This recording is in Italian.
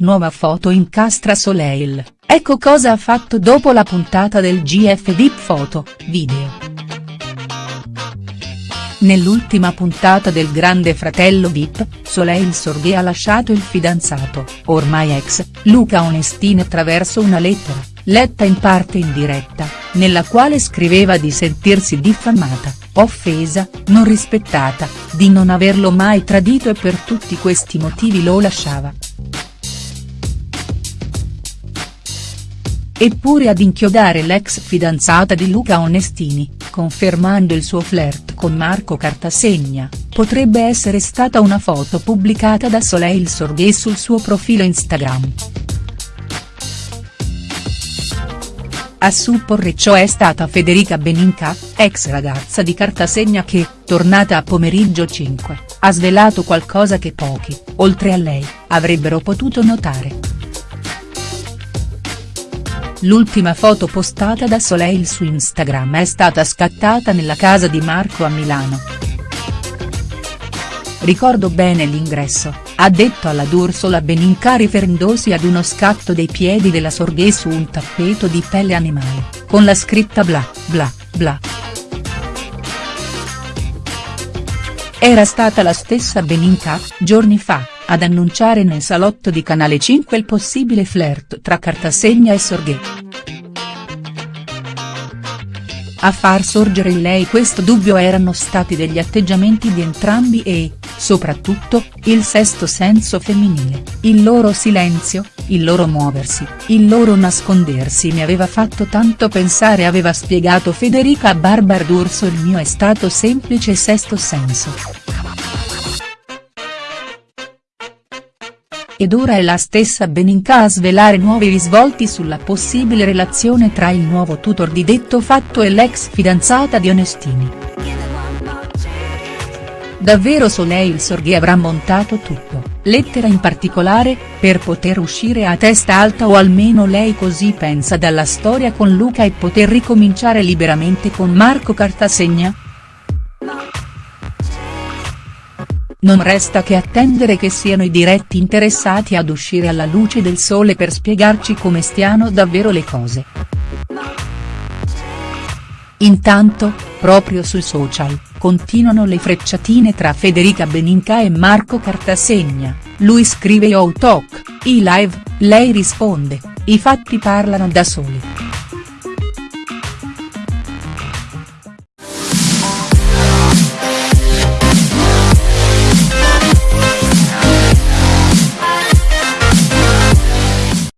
nuova foto incastra Soleil, ecco cosa ha fatto dopo la puntata del GF VIP Foto, video. Nell'ultima puntata del Grande Fratello Vip, Soleil Sorghe ha lasciato il fidanzato, ormai ex, Luca Onestini attraverso una lettera, letta in parte in diretta, nella quale scriveva di sentirsi diffamata, offesa, non rispettata, di non averlo mai tradito e per tutti questi motivi lo lasciava. Eppure ad inchiodare l'ex fidanzata di Luca Onestini, confermando il suo flirt con Marco Cartasegna, potrebbe essere stata una foto pubblicata da Soleil Sorghe sul suo profilo Instagram. A supporre ciò è stata Federica Beninca, ex ragazza di Cartasegna che, tornata a pomeriggio 5, ha svelato qualcosa che pochi, oltre a lei, avrebbero potuto notare. L'ultima foto postata da Soleil su Instagram è stata scattata nella casa di Marco a Milano. Ricordo bene l'ingresso, ha detto alla D'Ursola Beninca riferendosi ad uno scatto dei piedi della Sorghe su un tappeto di pelle animale, con la scritta bla, bla, bla. Era stata la stessa Beninca, giorni fa, ad annunciare nel salotto di Canale 5 il possibile flirt tra Cartasegna e Sorghe. A far sorgere in lei questo dubbio erano stati degli atteggiamenti di entrambi e, soprattutto, il sesto senso femminile, il loro silenzio, il loro muoversi, il loro nascondersi mi aveva fatto tanto pensare aveva spiegato Federica a Barbara D'Urso il mio è stato semplice sesto senso. Ed ora è la stessa Beninca a svelare nuovi risvolti sulla possibile relazione tra il nuovo tutor di detto fatto e l'ex fidanzata di Onestini. Davvero Soleil Sorghe avrà montato tutto, lettera in particolare, per poter uscire a testa alta o almeno lei così pensa dalla storia con Luca e poter ricominciare liberamente con Marco Cartasegna?. Non resta che attendere che siano i diretti interessati ad uscire alla luce del sole per spiegarci come stiano davvero le cose. Intanto, proprio sui social, continuano le frecciatine tra Federica Beninca e Marco Cartasegna, lui scrive Yo Talk, i live, lei risponde, i fatti parlano da soli.